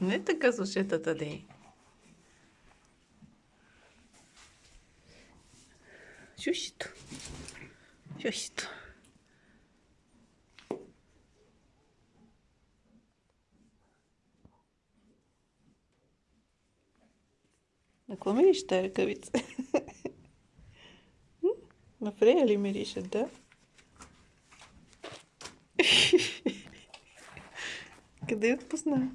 Не така с ушетата дей. Шушито. Шушито. На какво мириш тази ръкавица? На Фрея ли мирише, да? когда я отпускная